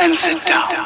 and sit down.